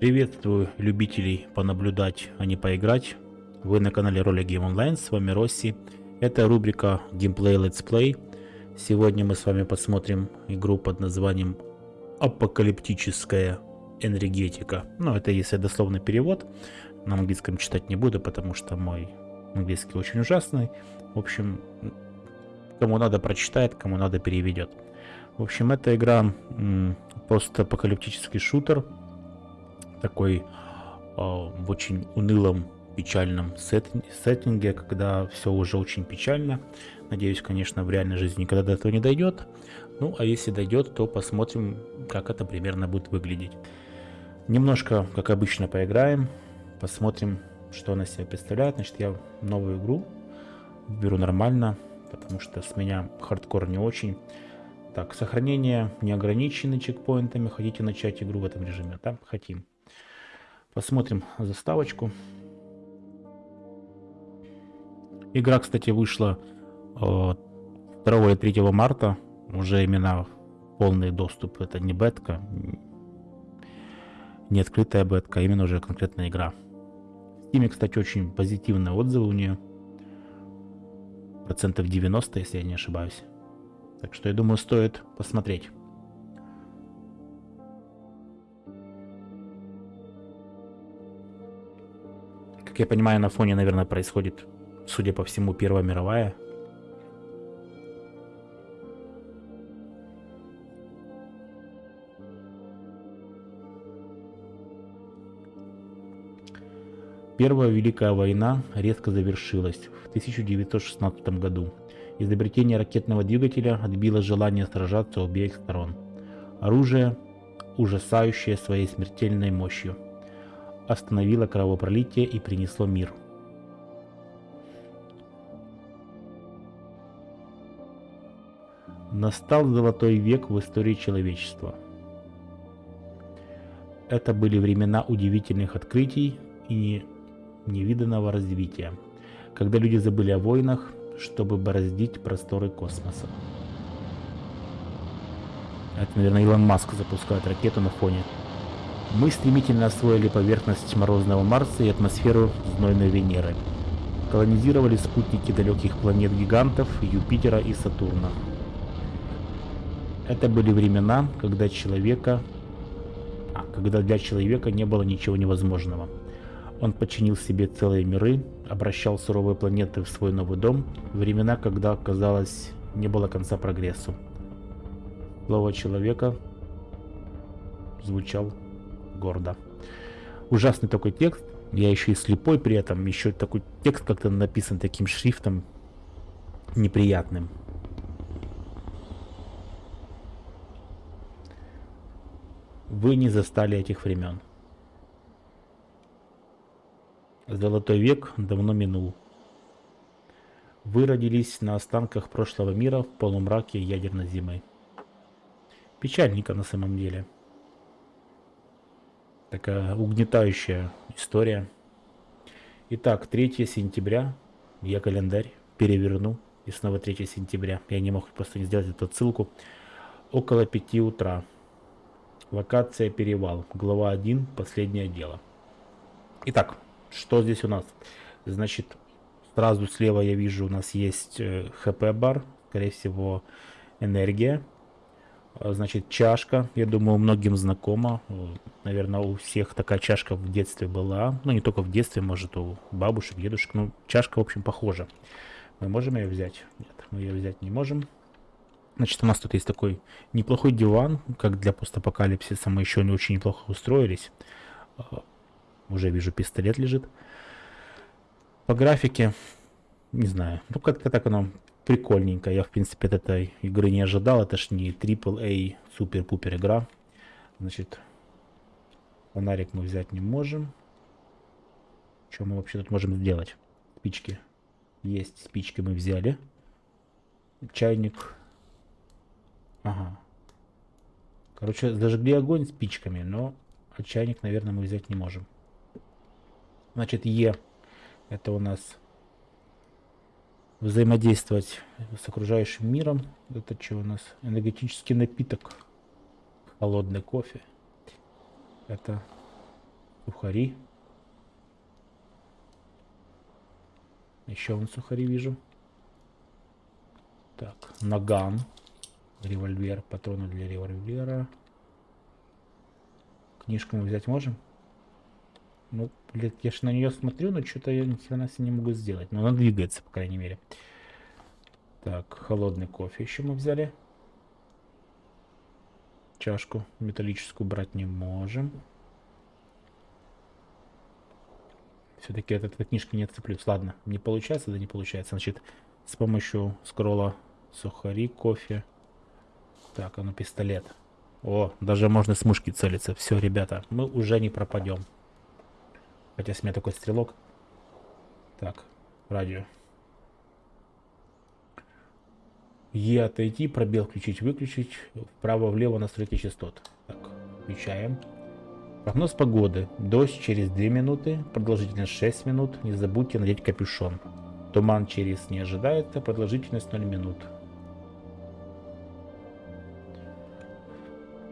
Приветствую любителей понаблюдать, а не поиграть. Вы на канале Роли Game Online, с вами Росси. Это рубрика Gameplay Let's Play. Сегодня мы с вами посмотрим игру под названием Апокалиптическая энергетика. Ну, это если дословный перевод. На английском читать не буду, потому что мой английский очень ужасный. В общем, кому надо прочитает, кому надо переведет. В общем, эта игра постапокалиптический шутер такой э, в очень унылом, печальном сет, сеттинге, когда все уже очень печально. Надеюсь, конечно, в реальной жизни никогда до этого не дойдет. Ну, а если дойдет, то посмотрим, как это примерно будет выглядеть. Немножко, как обычно, поиграем, посмотрим, что она себя представляет. Значит, я новую игру беру нормально, потому что с меня хардкор не очень. Так, сохранение не ограничены чекпоинтами. Хотите начать игру в этом режиме? Да, хотим. Посмотрим заставочку. Игра, кстати, вышла 2 или 3 марта. Уже именно полный доступ. Это не бетка, не открытая бетка, а именно уже конкретная игра. В Steam, кстати, очень позитивные отзывы у нее. Процентов 90, если я не ошибаюсь. Так что я думаю, стоит посмотреть. Я понимаю, на фоне, наверное, происходит, судя по всему, Первая мировая. Первая Великая война резко завершилась в 1916 году. Изобретение ракетного двигателя отбило желание сражаться обеих сторон. Оружие, ужасающее своей смертельной мощью – остановило кровопролитие и принесло мир. Настал золотой век в истории человечества. Это были времена удивительных открытий и невиданного развития, когда люди забыли о войнах, чтобы бороздить просторы космоса. Это, наверное, Илон Маск запускает ракету на фоне мы стремительно освоили поверхность морозного Марса и атмосферу знойной Венеры. Колонизировали спутники далеких планет-гигантов Юпитера и Сатурна. Это были времена, когда человека... А, когда для человека не было ничего невозможного. Он подчинил себе целые миры, обращал суровые планеты в свой новый дом, времена, когда, казалось, не было конца прогрессу. Слово человека звучал гордо. Ужасный такой текст. Я еще и слепой при этом. Еще такой текст как-то написан таким шрифтом неприятным. Вы не застали этих времен. Золотой век давно минул. Вы родились на останках прошлого мира в полумраке ядерной зимы. Печальненько на самом деле. Такая угнетающая история. Итак, 3 сентября. Я календарь переверну. И снова 3 сентября. Я не мог просто не сделать эту ссылку. Около 5 утра. Локация Перевал. Глава 1. Последнее дело. Итак, что здесь у нас? Значит, сразу слева я вижу, у нас есть хп-бар. Э, Скорее всего, энергия. А, значит, чашка, я думаю, многим знакома. Наверное, у всех такая чашка в детстве была. Ну, не только в детстве, может, у бабушек, дедушек. Ну, чашка, в общем, похожа. Мы можем ее взять? Нет, мы ее взять не можем. Значит, у нас тут есть такой неплохой диван, как для постапокалипсиса. Мы еще не очень неплохо устроились. А, уже вижу, пистолет лежит. По графике, не знаю, ну как-то так оно прикольненько. Я, в принципе, от этой игры не ожидал. Это ж не AAA супер-пупер игра. Значит, фонарик мы взять не можем. Что мы вообще тут можем сделать? Спички. Есть спички мы взяли. Чайник. Ага. Короче, зажгли огонь спичками, но чайник, наверное, мы взять не можем. Значит, Е. Это у нас взаимодействовать с окружающим миром. Это что у нас? Энергетический напиток. Холодный кофе. Это Сухари. Еще вон сухари вижу. Так, наган. Револьвер, патроны для револьвера. Книжку мы взять можем? Ну, блядь, я ж на нее смотрю, но что-то я ни хрена себе не могу сделать. Но она двигается, по крайней мере. Так, холодный кофе еще мы взяли. Чашку металлическую брать не можем. Все-таки от этой книжки не отцеплюсь. Ладно, не получается, да не получается. Значит, с помощью скролла сухари, кофе. Так, а ну пистолет. О, даже можно с мушки целиться. Все, ребята, мы уже не пропадем. Хотя с меня такой стрелок. Так, радио. Е отойти, пробел включить, выключить, вправо-влево настройки частот. Так, включаем. Прогноз погоды. Дождь через 2 минуты, продолжительность 6 минут. Не забудьте надеть капюшон. Туман через не ожидается, продолжительность 0 минут.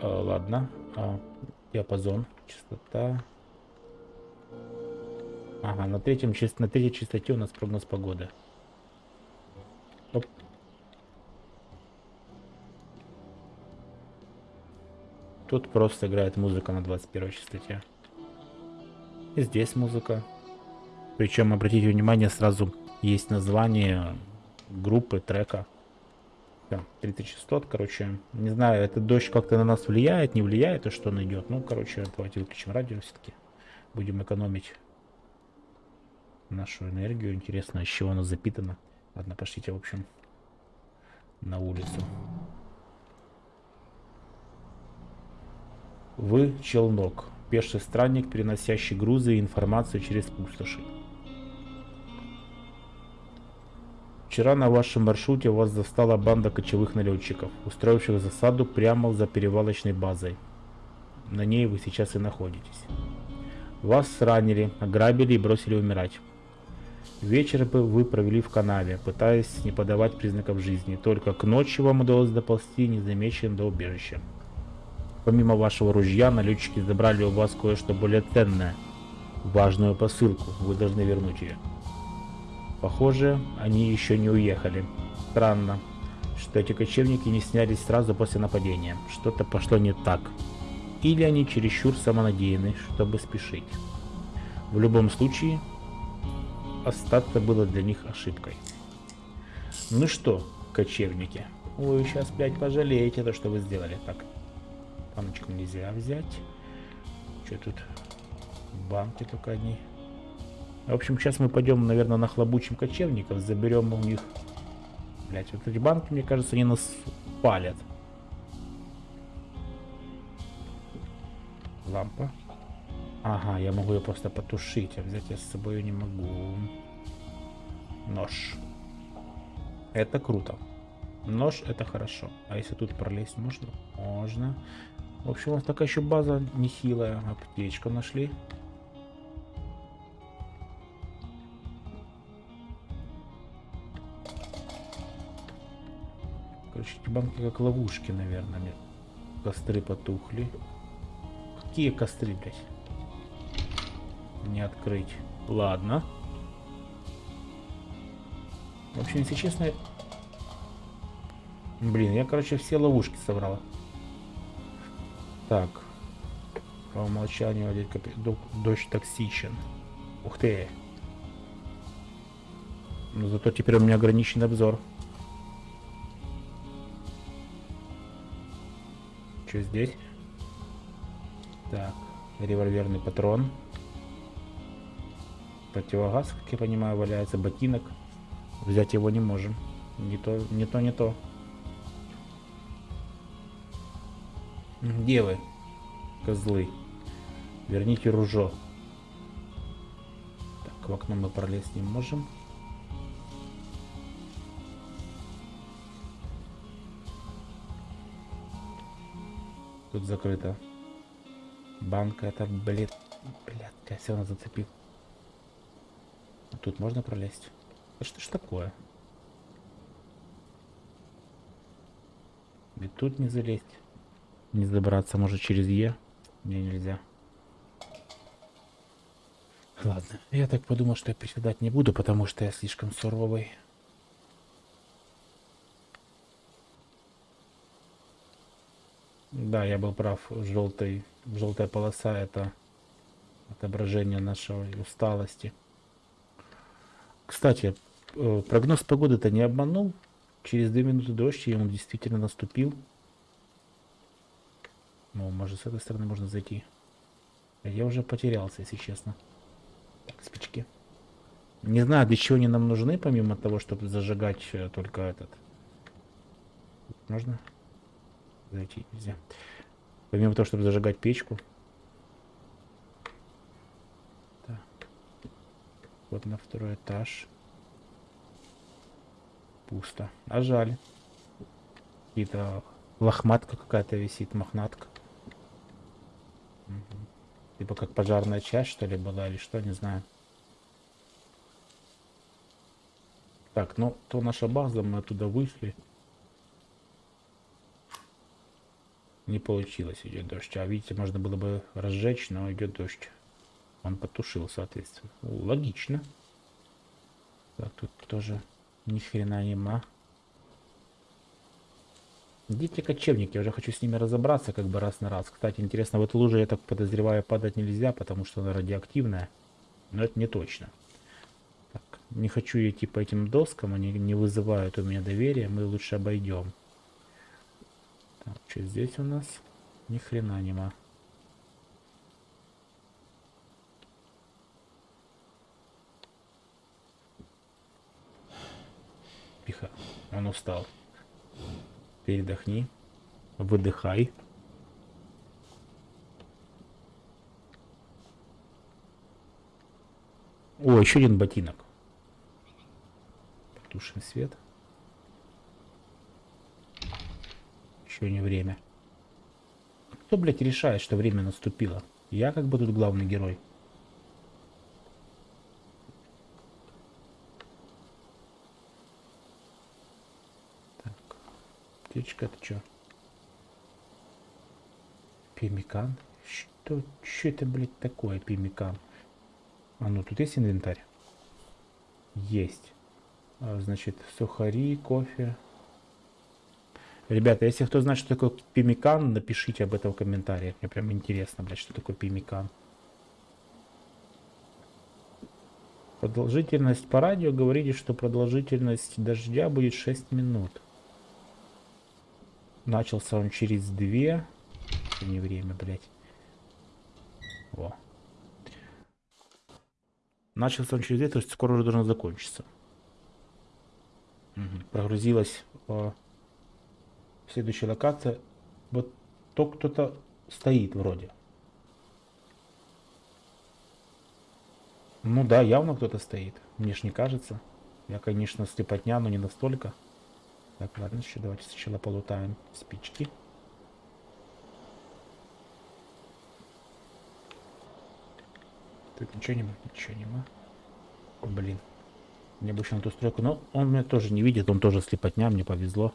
А, ладно. А, диапазон, частота. Ага, на, третьем, на третьей частоте у нас прогноз погоды. Оп. Тут просто играет музыка на 21 частоте. И здесь музыка. Причем, обратите внимание, сразу есть название группы, трека. Да, 30 частот, короче. Не знаю, этот дождь как-то на нас влияет, не влияет, то что он идет. Ну, короче, давайте выключим радио все-таки. Будем экономить нашу энергию. Интересно, из чего она запитана. Ладно, пошлите, в общем, на улицу. Вы челнок, пеший странник, переносящий грузы и информацию через пустоши. Вчера на вашем маршруте вас застала банда кочевых налетчиков, устроивших засаду прямо за перевалочной базой. На ней вы сейчас и находитесь. Вас ранили, ограбили и бросили умирать. Вечер вы провели в канаве, пытаясь не подавать признаков жизни. Только к ночи вам удалось доползти незамеченным до убежища. Помимо вашего ружья, налетчики забрали у вас кое-что более ценное. Важную посылку. Вы должны вернуть ее. Похоже, они еще не уехали. Странно, что эти кочевники не снялись сразу после нападения. Что-то пошло не так. Или они чересчур самонадеяны, чтобы спешить. В любом случае, остаться было для них ошибкой. Ну что, кочевники, вы сейчас, блядь, пожалеете то, что вы сделали. Так, Баночку нельзя взять. Что тут? Банки только одни. В общем, сейчас мы пойдем, наверное, на хлобучим кочевников, заберем у них... Блять, вот эти банки, мне кажется, они нас палят. Лампа. Ага, я могу ее просто потушить, а взять я с собой не могу. Нож. Это круто. Нож это хорошо. А если тут пролезть можно? Можно. В общем, у нас такая еще база нехилая. Аптечку нашли. Короче, эти банки как ловушки, наверное. Костры потухли. Какие костры, блядь? Не открыть. Ладно. В общем, если честно... Блин, я, короче, все ловушки собрала. Так. По умолчанию одеть. Дождь токсичен. Ух ты. Но зато теперь у меня ограниченный обзор. Что здесь? Так, револьверный патрон. Противогаз, как я понимаю, валяется. Ботинок. Взять его не можем. Не то, не то, не то. Где вы, козлы? Верните ружо. Так, в окно мы пролезть не можем. Тут закрыто. Банка это, блин, блядь, я все равно зацепил. Тут можно пролезть? А что ж такое? И тут не залезть. Не забраться, может через Е. Мне нельзя. Ладно, я так подумал, что я приседать не буду, потому что я слишком суровый. Да, я был прав. Желтый, желтая полоса это отображение нашей усталости. Кстати, э, прогноз погоды-то не обманул. Через две минуты дождь, и он действительно наступил. Ну, может, с этой стороны можно зайти. Я уже потерялся, если честно. Так, спички. Не знаю, для чего они нам нужны, помимо того, чтобы зажигать э, только этот. Можно? Зайти нельзя. Помимо того, чтобы зажигать печку. Вот на второй этаж. Пусто. А жаль. Какие-то лохматка какая-то висит, мохнатка. Угу. Типа как пожарная часть, что ли, была, или что, не знаю. Так, ну, то наша база, мы оттуда вышли. Не получилось, идет дождь. А видите, можно было бы разжечь, но идет дождь. Он потушил, соответственно. Логично. Так, тут тоже ни хрена нема. Дети кочевники, я уже хочу с ними разобраться как бы раз на раз. Кстати, интересно, в эту лужу, я так подозреваю, падать нельзя, потому что она радиоактивная. Но это не точно. Так, не хочу идти по этим доскам, они не вызывают у меня доверия, мы лучше обойдем. Так, что здесь у нас? Ни хрена нема. Тихо, он устал. Передохни. Выдыхай. О, еще один ботинок. Потушим свет. Еще не время. Кто, блядь, решает, что время наступило? Я как бы тут главный герой. Птичка, это что? Пимикан? Что, что это, блядь, такое, пимикан? А ну, тут есть инвентарь? Есть. А, значит, сухари, кофе. Ребята, если кто знает, что такое пимикан, напишите об этом в комментариях. Мне прям интересно, блядь, что такое пимикан. Продолжительность по радио говорите, что продолжительность дождя будет 6 минут. Начался он через две. Не время, блядь. Во. Начался он через две, то есть скоро уже должен закончиться. Угу. Прогрузилась о, следующая локация. Вот то кто-то стоит вроде. Ну да, явно кто-то стоит. Мне ж не кажется. Я, конечно, слепотня, но не настолько. Так, ладно, еще давайте сначала полутаем спички. Тут ничего нема, ничего нема. Блин. Мне еще на ту стройку. Но он меня тоже не видит, он тоже слепотня, мне повезло.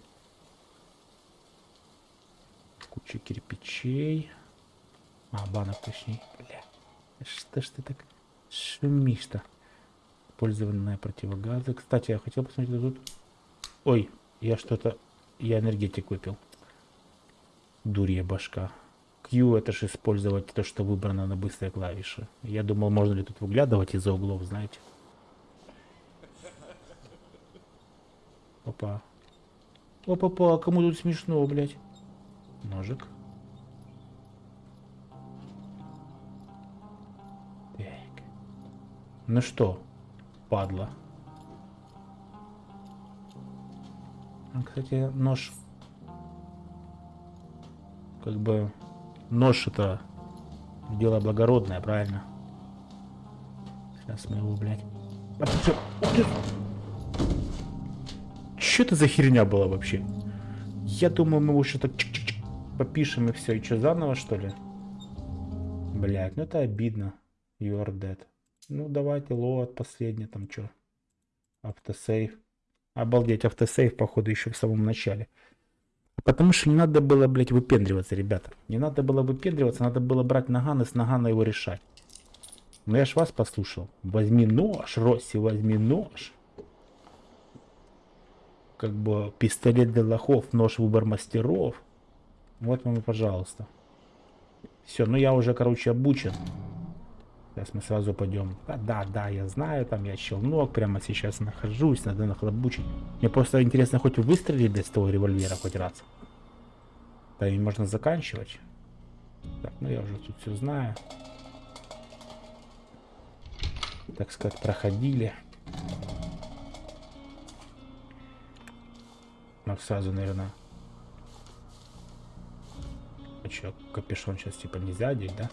Куча кирпичей. А, банок точнее. Бля. Что ж ты так шумишь-то? Использованные противогазы. Кстати, я хотел посмотреть тут. Ой, я что-то... Я энергетик выпил. Дурья башка. Q это же использовать то, что выбрано на быстрой клавише. Я думал, можно ли тут выглядывать из-за углов, знаете. Опа. Опа-па, кому тут смешно, блядь? Ножик. Так. Ну что, падла. Кстати, нож... Как бы... Нож это дело благородное, правильно? Сейчас мы его, блядь... Что? Это за херня была вообще? Я думаю, мы его что-то попишем и все. И что, заново, что ли? Блядь, ну это обидно. You are dead. Ну, давайте лоад последний, там что? Автосейв. Обалдеть, автосейв, походу, еще в самом начале. Потому что не надо было, блядь, выпендриваться, ребята. Не надо было выпендриваться, надо было брать наган и с нагана его решать. Ну я ж вас послушал. Возьми нож, Росси, возьми нож. Как бы пистолет для лохов, нож выбор мастеров. Вот вам пожалуйста. Все, ну я уже, короче, обучен. Сейчас мы сразу пойдем. Да, да, да, я знаю, там я челнок, прямо сейчас нахожусь, надо нахлобучить. Мне просто интересно, хоть выстрелить без того револьвера хоть раз. Да, и можно заканчивать. Так, ну я уже тут все знаю. Так сказать, проходили. Ну, сразу, наверное... А что, капюшон сейчас типа нельзя одеть, да?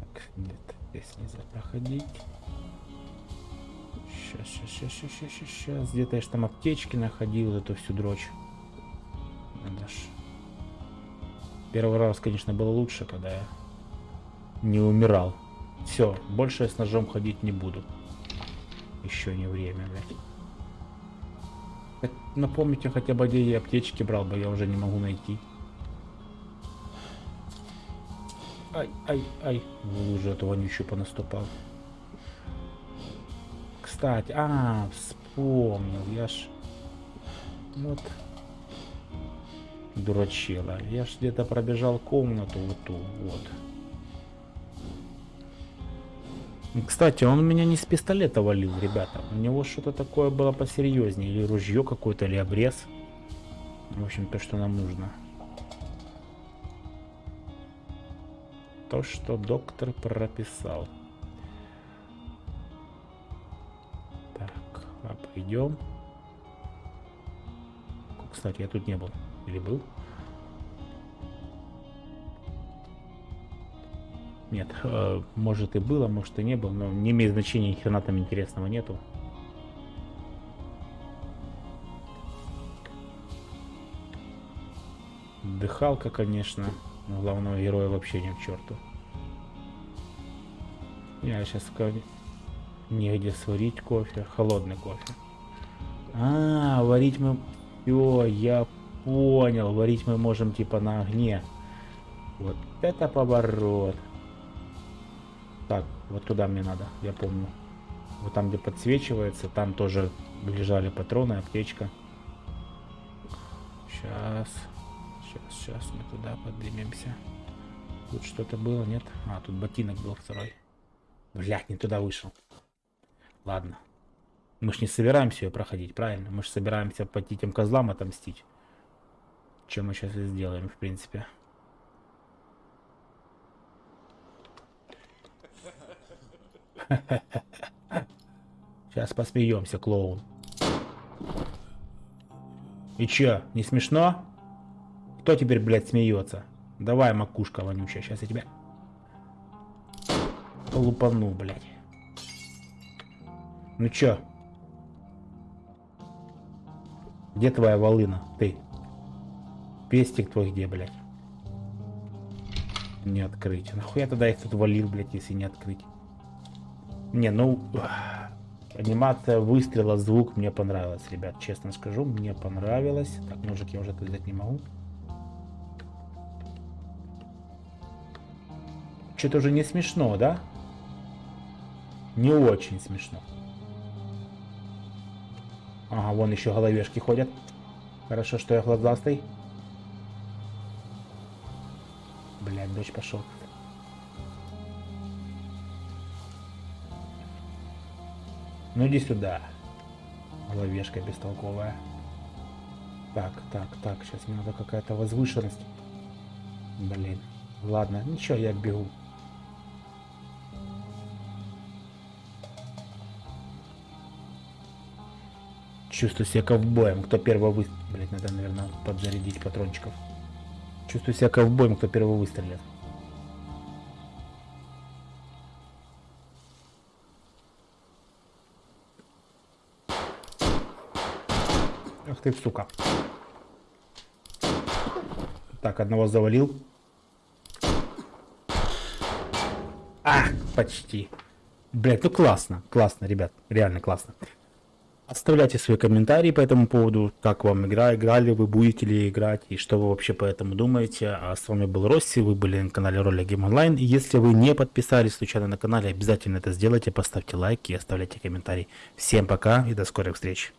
Так, нет, здесь нельзя проходить. Сейчас, сейчас, сейчас, сейчас, сейчас, сейчас. Где-то я ж там аптечки находил, эту всю дрочь. Надо ж Первый раз, конечно, было лучше, когда я не умирал. Все, больше я с ножом ходить не буду. Еще не время, блядь. Напомните хотя бы, где я аптечки брал бы, я уже не могу найти. Ай, ай, ай. В лужу этого вонючую понаступал. Кстати, а, вспомнил, я ж... Вот дурачила. Я ж где-то пробежал комнату вот ту, вот. Кстати, он меня не с пистолета валил, ребята. У него что-то такое было посерьезнее. Или ружье какое-то, или обрез. В общем, то, что нам нужно. То, что доктор прописал. Так, а пойдем. Кстати, я тут не был. Или был? Нет, э, может и было, может и не было, но не имеет значения, ни хрена там интересного нету. Дыхалка, конечно, но главного героя вообще не в черту. Я сейчас негде сварить кофе, холодный кофе. А, варить мы... Все, я понял, варить мы можем типа на огне. Вот это поворот. Так, вот туда мне надо, я помню. Вот там, где подсвечивается, там тоже лежали патроны, аптечка. Сейчас, сейчас, сейчас мы туда поднимемся. Тут что-то было, нет? А, тут ботинок был второй. Блять, не туда вышел. Ладно. Мы ж не собираемся ее проходить, правильно? Мы же собираемся по этим козлам отомстить. Чем мы сейчас и сделаем, в принципе. Сейчас посмеемся, клоун. И чё, не смешно? Кто теперь, блядь, смеется? Давай, макушка вонючая, сейчас я тебя лупану, блядь. Ну чё? Где твоя волына, ты? Пестик твой где, блядь? Не открыть. Нахуя тогда их тут валил, блядь, если не открыть? Не, ну... Анимация выстрела, звук мне понравилась, ребят. Честно скажу, мне понравилось. Так, ножик я уже взять не могу. Что-то уже не смешно, да? Не очень смешно. Ага, вон еще головешки ходят. Хорошо, что я глазастый. Блядь, дождь пошел. Ну иди сюда. Головешка бестолковая. Так, так, так, сейчас мне надо какая-то возвышенность. Блин. Ладно, ничего, я бегу. Чувствую себя ковбоем. Кто первый вы... Блять, надо, наверное, подзарядить патрончиков. Чувствую себя ковбоем, кто первый выстрелит. Ах ты, сука. Так, одного завалил. А, почти. Блять, ну классно, классно, ребят, реально классно. Оставляйте свои комментарии по этому поводу, как вам игра, играли вы, будете ли играть, и что вы вообще по этому думаете. А с вами был Росси, вы были на канале Роля Гейм Онлайн. Если вы не подписались случайно на канале, обязательно это сделайте, поставьте лайк и оставляйте комментарий. Всем пока и до скорых встреч.